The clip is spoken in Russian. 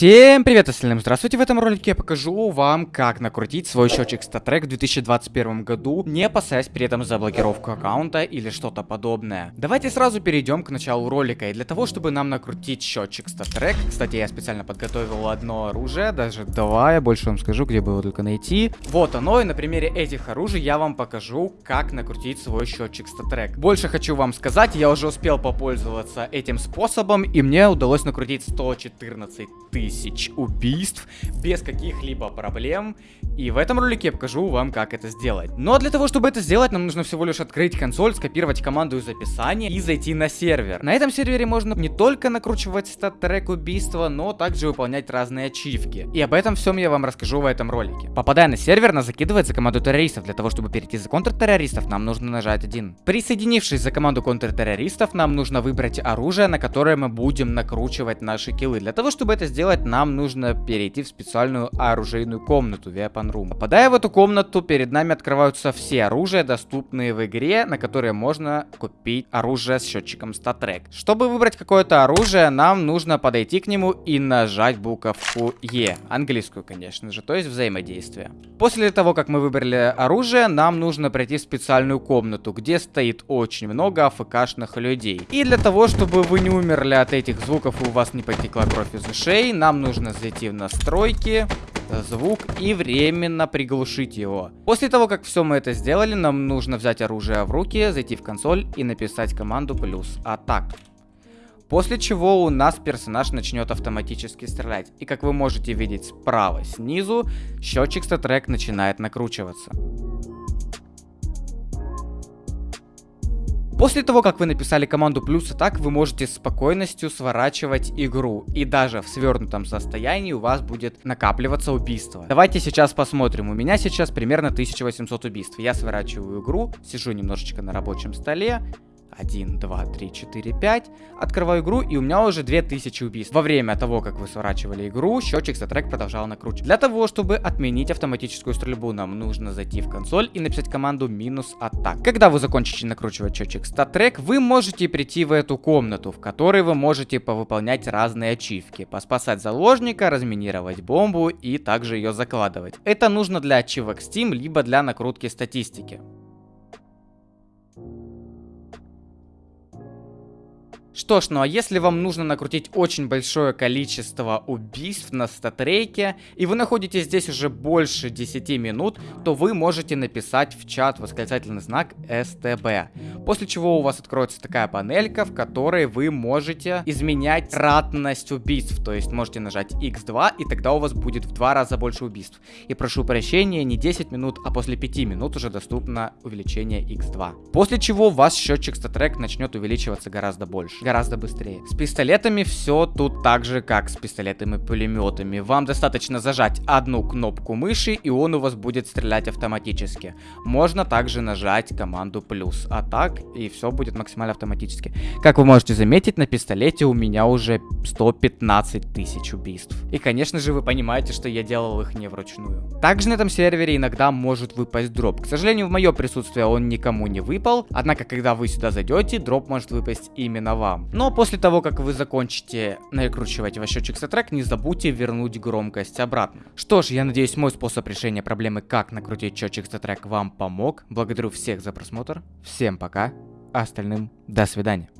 Всем привет, остальным здравствуйте! В этом ролике я покажу вам, как накрутить свой счетчик StatTrack в 2021 году, не опасаясь при этом за блокировку аккаунта или что-то подобное. Давайте сразу перейдем к началу ролика, и для того, чтобы нам накрутить счетчик StatTrack, кстати, я специально подготовил одно оружие, даже два, я больше вам скажу, где бы его только найти. Вот оно, и на примере этих оружий я вам покажу, как накрутить свой счетчик StatTrack. Больше хочу вам сказать, я уже успел попользоваться этим способом, и мне удалось накрутить 114 тысяч тысяч убийств без каких-либо проблем. И в этом ролике я покажу вам, как это сделать. Но для того, чтобы это сделать, нам нужно всего лишь открыть консоль, скопировать команду из описания и зайти на сервер. На этом сервере можно не только накручивать стат-трек убийства, но также выполнять разные ачивки. И об этом всем я вам расскажу в этом ролике. Попадая на сервер, нас закидывает за команду террористов. Для того, чтобы перейти за контртеррористов, нам нужно нажать один. Присоединившись за команду контртеррористов, нам нужно выбрать оружие, на которое мы будем накручивать наши киллы. Для того, чтобы это сделать, сделать, нам нужно перейти в специальную оружейную комнату, Weapon Room. Попадая в эту комнату, перед нами открываются все оружия, доступные в игре, на которые можно купить оружие с счетчиком StatTrack. Чтобы выбрать какое-то оружие, нам нужно подойти к нему и нажать буковку E. Английскую, конечно же, то есть взаимодействие. После того, как мы выбрали оружие, нам нужно пройти в специальную комнату, где стоит очень много АФКшных людей. И для того, чтобы вы не умерли от этих звуков и у вас не потекла кровь из ушей, нам нужно зайти в настройки, звук и временно приглушить его. После того, как все мы это сделали, нам нужно взять оружие в руки, зайти в консоль и написать команду плюс атак. После чего у нас персонаж начнет автоматически стрелять. И как вы можете видеть справа снизу, счетчик статрек начинает накручиваться. После того, как вы написали команду плюс и так, вы можете с спокойностью сворачивать игру. И даже в свернутом состоянии у вас будет накапливаться убийство. Давайте сейчас посмотрим. У меня сейчас примерно 1800 убийств. Я сворачиваю игру, сижу немножечко на рабочем столе, 1, 2, 3, 4, 5. Открываю игру, и у меня уже 2000 убийств. Во время того, как вы сворачивали игру, счетчик за трек продолжал накручивать. Для того, чтобы отменить автоматическую стрельбу, нам нужно зайти в консоль и написать команду минус атак. Когда вы закончите накручивать счетчик статрек, вы можете прийти в эту комнату, в которой вы можете повыполнять разные ачивки. Поспасать заложника, разминировать бомбу и также ее закладывать. Это нужно для ачивок Steam, либо для накрутки статистики. Что ж, ну а если вам нужно накрутить очень большое количество убийств на статрейке, и вы находитесь здесь уже больше 10 минут, то вы можете написать в чат восклицательный знак СТБ. После чего у вас откроется такая панелька, в которой вы можете изменять ратность убийств. То есть можете нажать X2, и тогда у вас будет в два раза больше убийств. И прошу прощения, не 10 минут, а после 5 минут уже доступно увеличение X2. После чего ваш счетчик статрек начнет увеличиваться гораздо больше гораздо быстрее. С пистолетами все тут так же, как с пистолетами и пулеметами. Вам достаточно зажать одну кнопку мыши, и он у вас будет стрелять автоматически. Можно также нажать команду плюс, а так, и все будет максимально автоматически. Как вы можете заметить, на пистолете у меня уже 115 тысяч убийств. И, конечно же, вы понимаете, что я делал их не вручную. Также на этом сервере иногда может выпасть дроп. К сожалению, в мое присутствие он никому не выпал, однако, когда вы сюда зайдете, дроп может выпасть именно вам вам. Но после того, как вы закончите накручивать ваш счетчик трек, не забудьте вернуть громкость обратно. Что ж, я надеюсь, мой способ решения проблемы, как накрутить счетчик трек, вам помог. Благодарю всех за просмотр. Всем пока, а остальным до свидания.